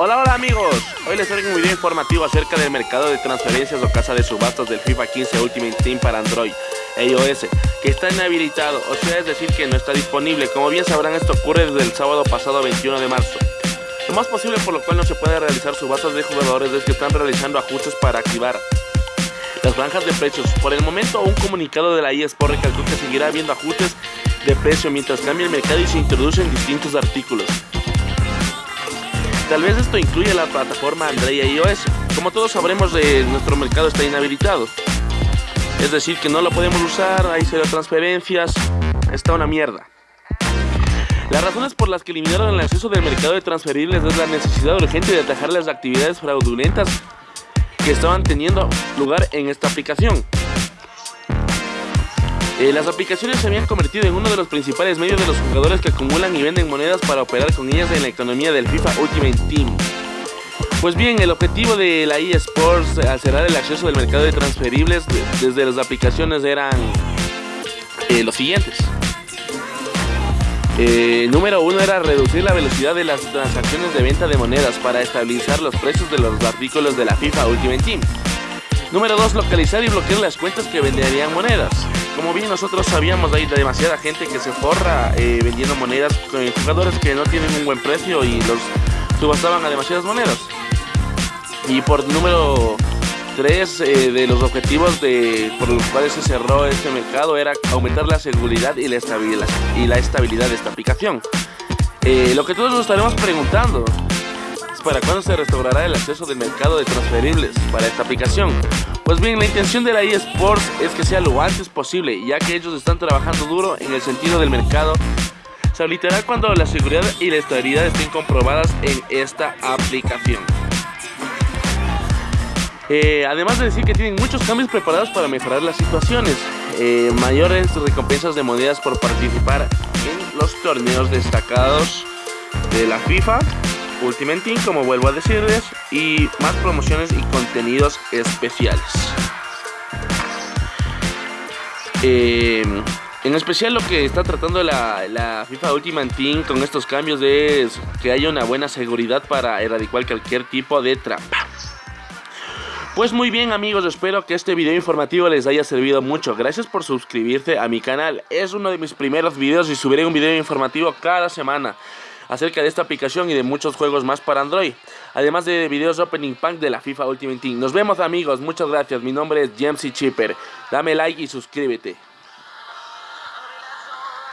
Hola, hola amigos, hoy les traigo un video informativo acerca del mercado de transferencias o casa de subastas del FIFA 15 Ultimate Team para Android e iOS, que está inhabilitado, o sea, es decir que no está disponible. Como bien sabrán, esto ocurre desde el sábado pasado 21 de marzo. Lo más posible por lo cual no se puede realizar subastas de jugadores es que están realizando ajustes para activar las franjas de precios. Por el momento, un comunicado de la eSport recalcó que seguirá habiendo ajustes de precio mientras cambia el mercado y se introducen distintos artículos. Tal vez esto incluya la plataforma Android y iOS. Como todos sabremos, eh, nuestro mercado está inhabilitado. Es decir, que no lo podemos usar, hay cero transferencias, está una mierda. Las razones por las que eliminaron el acceso del mercado de transferibles es la necesidad urgente de atajar las actividades fraudulentas que estaban teniendo lugar en esta aplicación. Eh, las aplicaciones se habían convertido en uno de los principales medios de los jugadores que acumulan y venden monedas para operar con ellas en la economía del FIFA Ultimate Team. Pues bien, el objetivo de la eSports al cerrar el acceso del mercado de transferibles desde las aplicaciones eran eh, los siguientes. Eh, número uno era reducir la velocidad de las transacciones de venta de monedas para estabilizar los precios de los artículos de la FIFA Ultimate Team. Número 2. Localizar y bloquear las cuentas que venderían monedas. Como bien nosotros sabíamos, hay demasiada gente que se forra eh, vendiendo monedas con jugadores que no tienen un buen precio y los subastaban a demasiadas monedas. Y por número 3 eh, de los objetivos de, por los cuales se cerró este mercado era aumentar la seguridad y la estabilidad, y la estabilidad de esta aplicación. Eh, lo que todos nos estaremos preguntando, para cuándo se restaurará el acceso del mercado de transferibles para esta aplicación. Pues bien, la intención de la eSports es que sea lo antes posible, ya que ellos están trabajando duro en el sentido del mercado. Se habilitará cuando la seguridad y la estabilidad estén comprobadas en esta aplicación. Eh, además de decir que tienen muchos cambios preparados para mejorar las situaciones, eh, mayores recompensas de monedas por participar en los torneos destacados de la FIFA, Ultimate Team, como vuelvo a decirles, y más promociones y contenidos especiales. Em, en especial lo que está tratando la, la, FIFA Ultimate Team con estos cambios es que haya una buena seguridad para erradicar cualquier tipo de trampa. Pues muy bien amigos, espero que este video informativo les haya servido mucho. Gracias por suscribirse a mi canal. Es uno de mis primeros videos y subiré un video informativo cada semana acerca de esta aplicación y de muchos juegos más para Android. Además de videos Opening Pack de la FIFA Ultimate Team. Nos vemos amigos, muchas gracias. Mi nombre es James Chipper. Dame like y suscríbete.